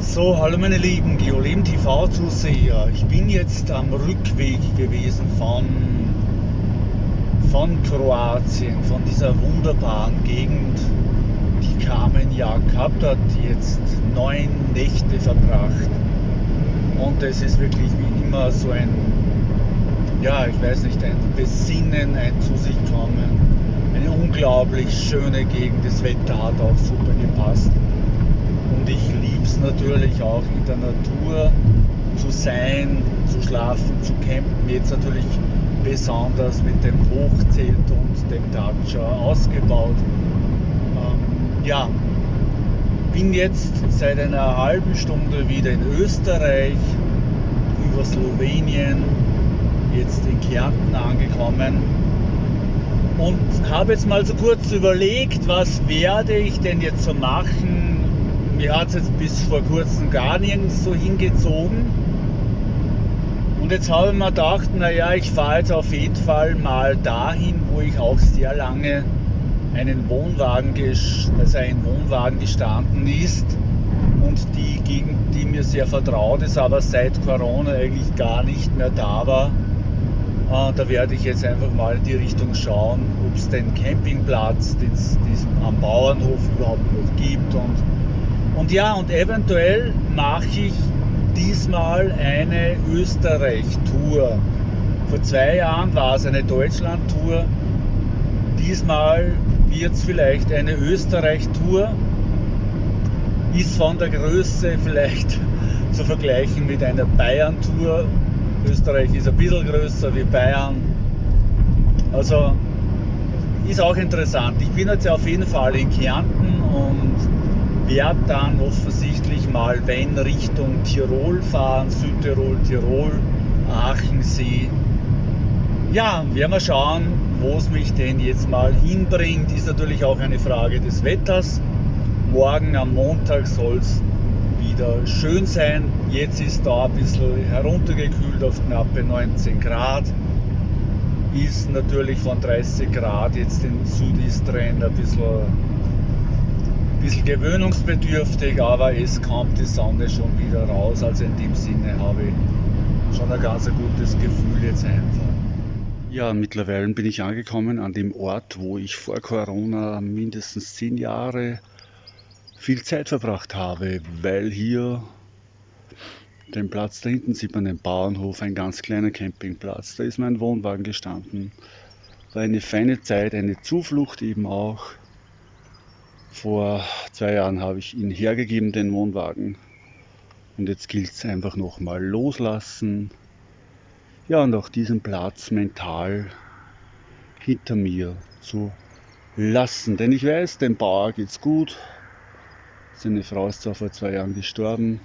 So, hallo meine lieben Geoleben TV Zuseher. Ich bin jetzt am Rückweg gewesen von, von Kroatien, von dieser wunderbaren Gegend, die Carmen ja gehabt hat, jetzt neun Nächte verbracht. Und es ist wirklich wie immer so ein, ja, ich weiß nicht, ein Besinnen, ein Zu sich kommen. Eine unglaublich schöne Gegend. Das Wetter hat auch super gepasst. Und ich liebe es natürlich auch in der Natur zu sein, zu schlafen, zu campen. Jetzt natürlich besonders mit dem Hochzelt und dem Dacia ausgebaut. Ähm, ja, bin jetzt seit einer halben Stunde wieder in Österreich, über Slowenien, jetzt in Kärnten angekommen und habe jetzt mal so kurz überlegt, was werde ich denn jetzt so machen. Mir hat es jetzt bis vor kurzem gar nirgends so hingezogen. Und jetzt habe ich mir gedacht, naja, ich fahre jetzt auf jeden Fall mal dahin, wo ich auch sehr lange einen Wohnwagen, also ein Wohnwagen gestanden ist und die Gegend, die mir sehr vertraut ist, aber seit Corona eigentlich gar nicht mehr da war. Äh, da werde ich jetzt einfach mal in die Richtung schauen, ob es den Campingplatz den es am Bauernhof überhaupt noch gibt. Und, und ja, und eventuell mache ich diesmal eine Österreich-Tour. Vor zwei Jahren war es eine Deutschland-Tour. Diesmal wird es vielleicht eine Österreich-Tour. Ist von der Größe vielleicht zu vergleichen mit einer Bayern-Tour. Österreich ist ein bisschen größer wie Bayern. Also ist auch interessant. Ich bin jetzt auf jeden Fall in Kärnten und werde dann offensichtlich mal, wenn Richtung Tirol fahren, Südtirol, Tirol, Aachensee. Ja, werden wir schauen, wo es mich denn jetzt mal hinbringt, ist natürlich auch eine Frage des Wetters. Morgen am Montag soll es wieder schön sein. Jetzt ist da ein bisschen heruntergekühlt auf knappe 19 Grad. Ist natürlich von 30 Grad jetzt in Südistrand ein bisschen, ein bisschen gewöhnungsbedürftig, aber es kommt die Sonne schon wieder raus. Also in dem Sinne habe ich schon ein ganz gutes Gefühl jetzt einfach. Ja, mittlerweile bin ich angekommen an dem Ort, wo ich vor Corona mindestens zehn Jahre viel Zeit verbracht habe, weil hier den Platz da hinten sieht man den Bauernhof, ein ganz kleiner Campingplatz. Da ist mein Wohnwagen gestanden. War eine feine Zeit, eine Zuflucht eben auch. Vor zwei Jahren habe ich ihn hergegeben, den Wohnwagen. Und jetzt gilt es einfach nochmal loslassen, ja, und auch diesen Platz mental hinter mir zu lassen. Denn ich weiß, dem Bauer geht's gut. Seine Frau ist zwar vor zwei Jahren gestorben,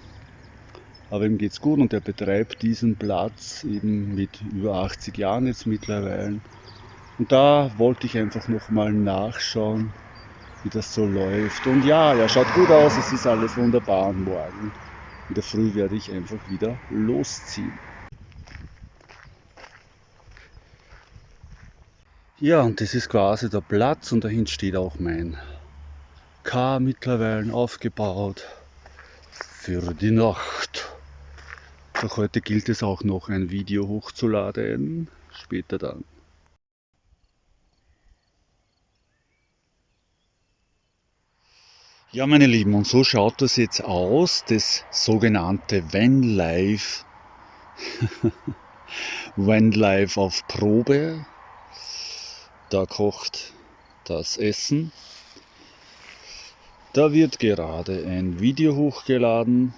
aber ihm geht's gut und er betreibt diesen Platz eben mit über 80 Jahren jetzt mittlerweile. Und da wollte ich einfach nochmal nachschauen, wie das so läuft. Und ja, er schaut gut aus, es ist alles wunderbar und morgen in der Früh werde ich einfach wieder losziehen. Ja, und das ist quasi der Platz und dahin steht auch mein K mittlerweile aufgebaut für die Nacht. Doch heute gilt es auch noch ein Video hochzuladen, später dann. Ja, meine Lieben, und so schaut das jetzt aus, das sogenannte Vanlife. Vanlife auf Probe da kocht das Essen. Da wird gerade ein Video hochgeladen.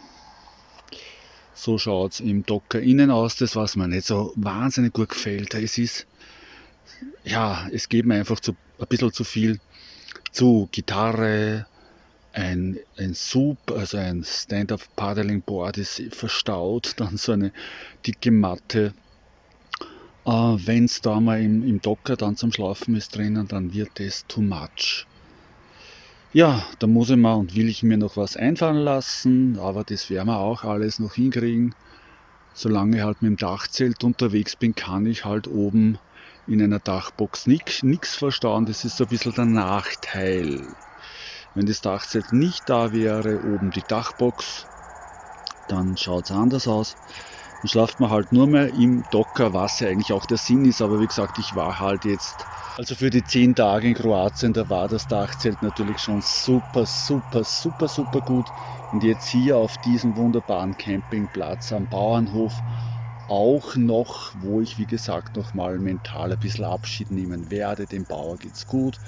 So schaut es im Docker innen aus, das was mir nicht so wahnsinnig gut gefällt. Es ist, ja, es geht mir einfach zu, ein bisschen zu viel zu Gitarre, ein, ein Sub, also ein Stand-Up Paddling Board ist verstaut, dann so eine dicke Matte äh, Wenn es da mal im, im Docker dann zum Schlafen ist drinnen, dann wird es too much. Ja, da muss ich mal und will ich mir noch was einfallen lassen, aber das werden wir auch alles noch hinkriegen. Solange ich halt mit dem Dachzelt unterwegs bin, kann ich halt oben in einer Dachbox nichts verstauen. Das ist so ein bisschen der Nachteil. Wenn das Dachzelt nicht da wäre, oben die Dachbox, dann schaut es anders aus. Dann schlaft man halt nur mehr im Docker, was ja eigentlich auch der Sinn ist. Aber wie gesagt, ich war halt jetzt, also für die zehn Tage in Kroatien, da war das Dachzelt natürlich schon super, super, super, super gut. Und jetzt hier auf diesem wunderbaren Campingplatz am Bauernhof auch noch, wo ich wie gesagt noch mal mental ein bisschen Abschied nehmen werde. Dem Bauer geht's gut.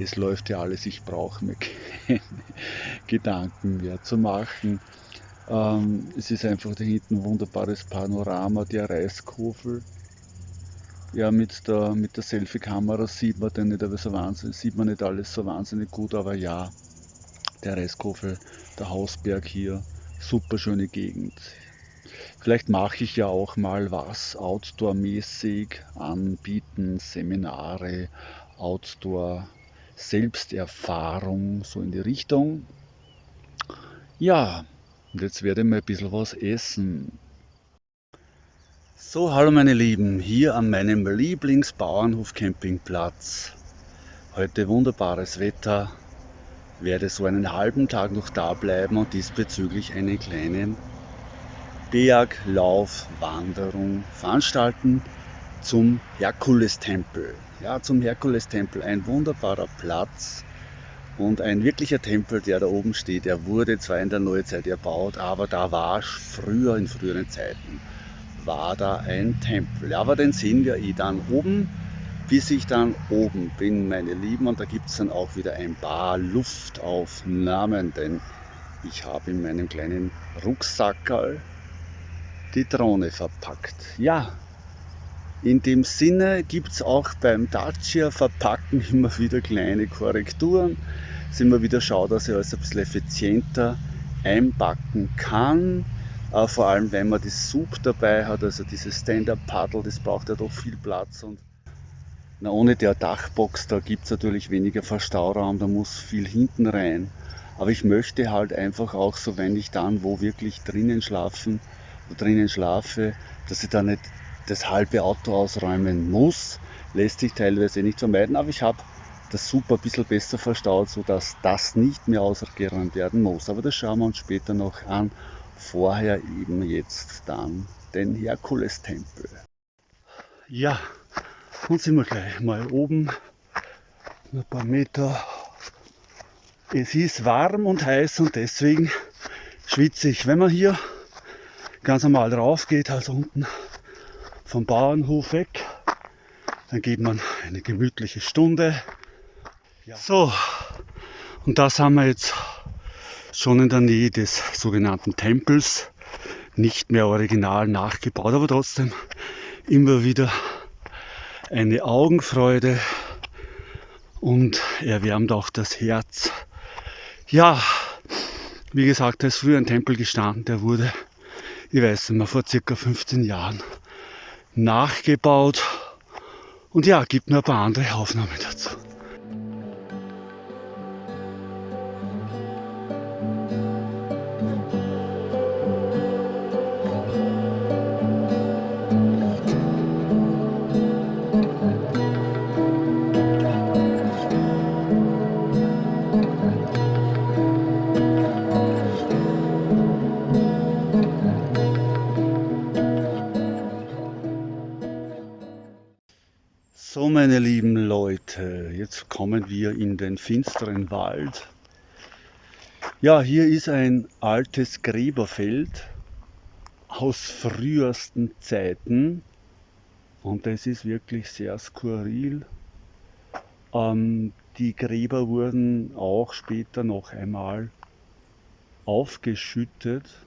Es läuft ja alles, ich brauche mir keine Gedanken mehr zu machen. Ähm, es ist einfach da hinten ein wunderbares Panorama der Reiskofel. Ja, mit der, mit der Selfie-Kamera sieht man, nicht, aber so wahnsinnig, sieht man nicht alles so wahnsinnig gut, aber ja, der Reiskofel, der Hausberg hier, super schöne Gegend. Vielleicht mache ich ja auch mal was Outdoor-mäßig anbieten, Seminare, Outdoor, Selbsterfahrung, so in die Richtung. Ja, und jetzt werde ich mal ein bisschen was essen. So, hallo meine Lieben, hier an meinem Lieblingsbauernhof Campingplatz. Heute wunderbares Wetter. Werde so einen halben Tag noch da bleiben und diesbezüglich einen kleinen Berglaufwanderung veranstalten zum Herkulestempel. Ja, zum Herkulestempel, ein wunderbarer Platz, und ein wirklicher Tempel, der da oben steht, der wurde zwar in der Neuzeit erbaut, aber da war früher, in früheren Zeiten, war da ein Tempel. Aber den sehen wir eh dann oben, bis ich dann oben bin, meine Lieben. Und da gibt es dann auch wieder ein paar Luftaufnahmen, denn ich habe in meinem kleinen Rucksackerl die Drohne verpackt. Ja, in dem Sinne gibt es auch beim Dacia Verpacken immer wieder kleine Korrekturen dass immer wieder schaue, dass ich alles ein bisschen effizienter einpacken kann. Äh, vor allem, wenn man das Sub dabei hat, also dieses Stand-Up-Paddle, das braucht ja doch viel Platz. Und na, ohne der Dachbox, da gibt es natürlich weniger Verstauraum, da muss viel hinten rein. Aber ich möchte halt einfach auch so, wenn ich dann wo wirklich drinnen schlafen, drinnen schlafe, dass ich da nicht das halbe Auto ausräumen muss. Lässt sich teilweise nicht vermeiden, aber ich habe das super ein bisschen besser verstaut, sodass das nicht mehr ausgeräumt werden muss. Aber das schauen wir uns später noch an. Vorher eben jetzt dann den Herkulestempel. Ja, und sind wir gleich mal oben, ein paar Meter. Es ist warm und heiß und deswegen schwitze ich. Wenn man hier ganz normal rauf geht, also unten vom Bauernhof weg, dann geht man eine gemütliche Stunde ja. So, und das haben wir jetzt schon in der Nähe des sogenannten Tempels. Nicht mehr original nachgebaut, aber trotzdem immer wieder eine Augenfreude und erwärmt auch das Herz. Ja, wie gesagt, da ist früher ein Tempel gestanden, der wurde, ich weiß nicht mehr, vor circa 15 Jahren nachgebaut. Und ja, gibt nur ein paar andere Aufnahmen dazu. Meine lieben Leute, jetzt kommen wir in den finsteren Wald. Ja, hier ist ein altes Gräberfeld aus frühesten Zeiten und das ist wirklich sehr skurril. Ähm, die Gräber wurden auch später noch einmal aufgeschüttet,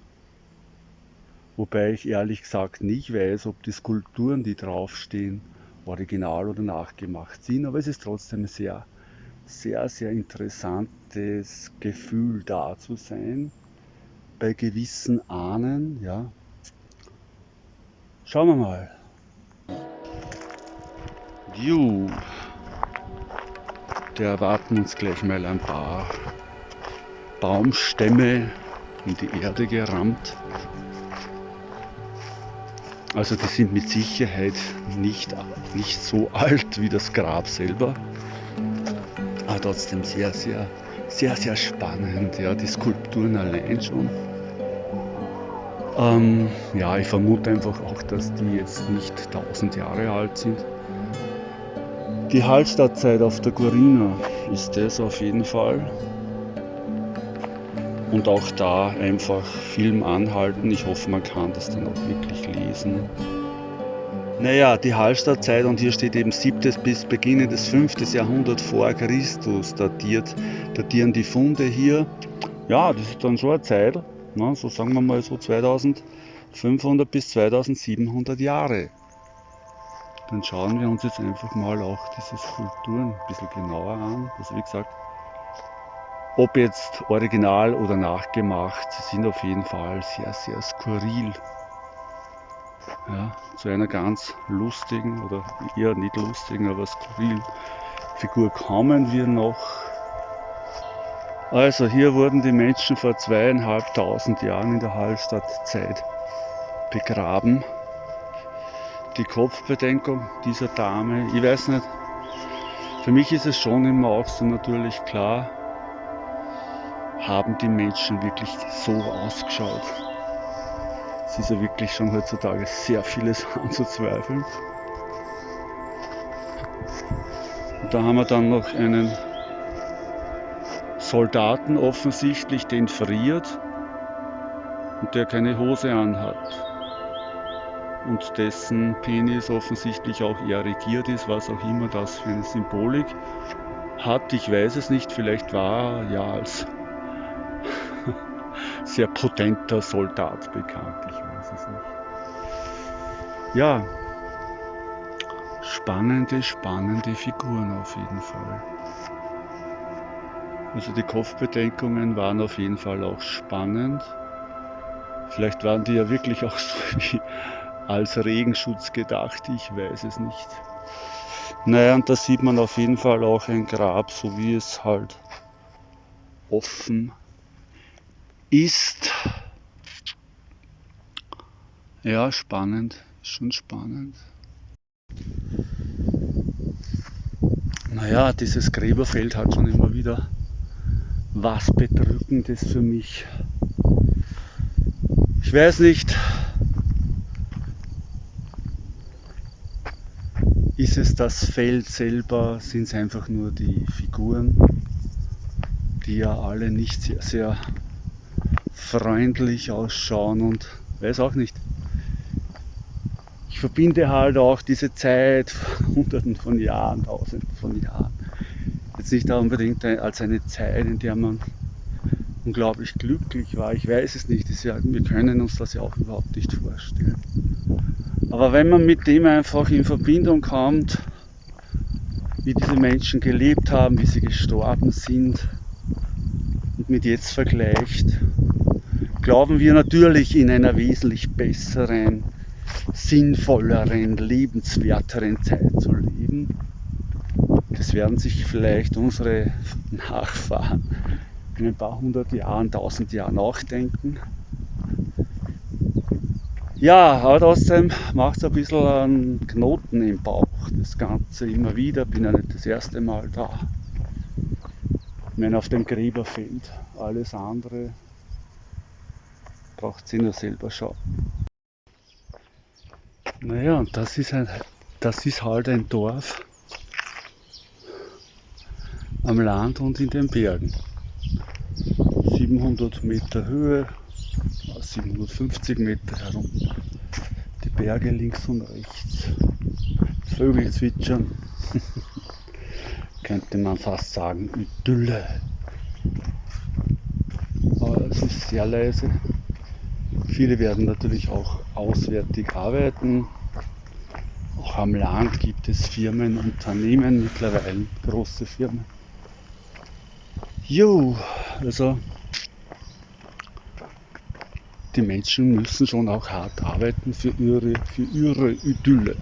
wobei ich ehrlich gesagt nicht weiß, ob die Skulpturen, die draufstehen, original oder nachgemacht sind, aber es ist trotzdem sehr, sehr, sehr interessantes Gefühl da zu sein, bei gewissen Ahnen, ja. Schauen wir mal. View. Da erwarten uns gleich mal ein paar Baumstämme in die Erde gerammt. Also die sind mit Sicherheit nicht, nicht so alt wie das Grab selber. Aber trotzdem sehr, sehr, sehr, sehr spannend. Ja, die Skulpturen allein schon. Ähm, ja, ich vermute einfach auch, dass die jetzt nicht 1000 Jahre alt sind. Die Hallstattzeit auf der Gorina ist das auf jeden Fall. Und auch da einfach Film anhalten. Ich hoffe, man kann das dann auch wirklich lesen. Naja, die Hallstattzeit und hier steht eben 7. bis Beginn des 5. Jahrhundert vor Christus datiert, datieren die Funde hier. Ja, das ist dann schon eine Zeit, ne, so sagen wir mal so 2500 bis 2700 Jahre. Dann schauen wir uns jetzt einfach mal auch diese Skulpturen ein bisschen genauer an. Also wie gesagt, ob jetzt original oder nachgemacht, sie sind auf jeden Fall sehr, sehr skurril. Ja, zu einer ganz lustigen oder eher nicht lustigen, aber skurrilen Figur kommen wir noch. Also hier wurden die Menschen vor zweieinhalbtausend Jahren in der Hallstattzeit begraben. Die Kopfbedeckung dieser Dame, ich weiß nicht, für mich ist es schon immer auch so natürlich klar, haben die Menschen wirklich so ausgeschaut. Es ist ja wirklich schon heutzutage sehr vieles anzuzweifeln. Und da haben wir dann noch einen Soldaten offensichtlich, den friert und der keine Hose anhat. Und dessen Penis offensichtlich auch erregiert ist, was auch immer das für eine Symbolik hat. Ich weiß es nicht, vielleicht war er ja als sehr potenter Soldat bekannt. Ich weiß es nicht. Ja, spannende, spannende Figuren auf jeden Fall. Also die Kopfbedeckungen waren auf jeden Fall auch spannend. Vielleicht waren die ja wirklich auch so wie als Regenschutz gedacht, ich weiß es nicht. Naja, und da sieht man auf jeden Fall auch ein Grab, so wie es halt offen ist. Ja, spannend, schon spannend. Naja, dieses Gräberfeld hat schon immer wieder was Bedrückendes für mich. Ich weiß nicht, ist es das Feld selber, sind es einfach nur die Figuren, die ja alle nicht sehr, sehr freundlich ausschauen und weiß auch nicht. Ich verbinde halt auch diese Zeit, hunderten von Jahren, tausenden von Jahren, jetzt nicht unbedingt als eine Zeit, in der man unglaublich glücklich war. Ich weiß es nicht. Ja, wir können uns das ja auch überhaupt nicht vorstellen. Aber wenn man mit dem einfach in Verbindung kommt, wie diese Menschen gelebt haben, wie sie gestorben sind und mit jetzt vergleicht, glauben wir natürlich in einer wesentlich besseren, sinnvolleren, lebenswerteren Zeit zu leben. Das werden sich vielleicht unsere Nachfahren in ein paar hundert Jahren, tausend Jahren nachdenken. Ja, aber trotzdem macht es ein bisschen einen Knoten im Bauch, das Ganze immer wieder. Bin ja nicht das erste Mal da. Wenn auf dem Gräberfeld alles andere braucht sie nur selber schauen. Naja, und das ist, ein, das ist halt ein Dorf am Land und in den Bergen. 700 Meter Höhe, 750 Meter herum. Die Berge links und rechts. Vögel zwitschern. Könnte man fast sagen, Idylle. Aber es ist sehr leise. Viele werden natürlich auch auswärtig arbeiten. Auch am Land gibt es Firmen, Unternehmen mittlerweile, große Firmen. Jo, also die Menschen müssen schon auch hart arbeiten für ihre, für ihre Idylle.